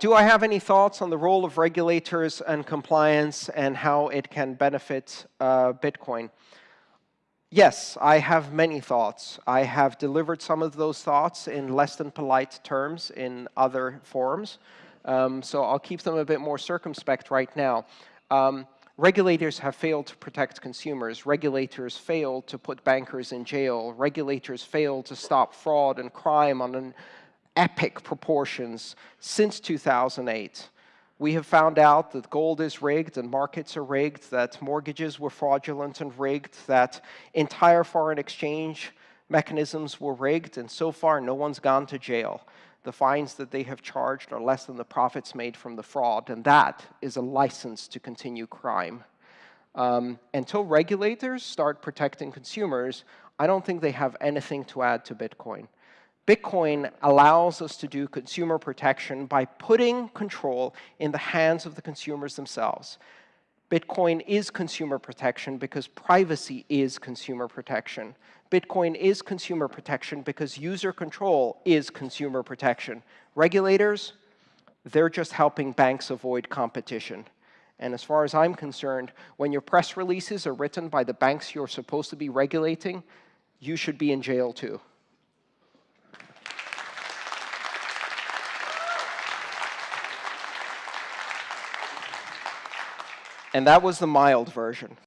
Do I have any thoughts on the role of regulators and compliance and how it can benefit uh, Bitcoin? Yes, I have many thoughts. I have delivered some of those thoughts in less than polite terms in other forums. Um, so I'll keep them a bit more circumspect right now. Um, regulators have failed to protect consumers. Regulators failed to put bankers in jail. Regulators failed to stop fraud and crime on an epic proportions since 2008. We have found out that gold is rigged and markets are rigged, that mortgages were fraudulent and rigged, that entire foreign exchange mechanisms were rigged, and so far no one's gone to jail. The fines that they have charged are less than the profits made from the fraud, and that is a license to continue crime. Um, until regulators start protecting consumers, I don't think they have anything to add to Bitcoin. Bitcoin allows us to do consumer protection by putting control in the hands of the consumers themselves. Bitcoin is consumer protection because privacy is consumer protection. Bitcoin is consumer protection because user control is consumer protection. Regulators, they're just helping banks avoid competition. And as far as I'm concerned, when your press releases are written by the banks you're supposed to be regulating, you should be in jail too. And that was the mild version.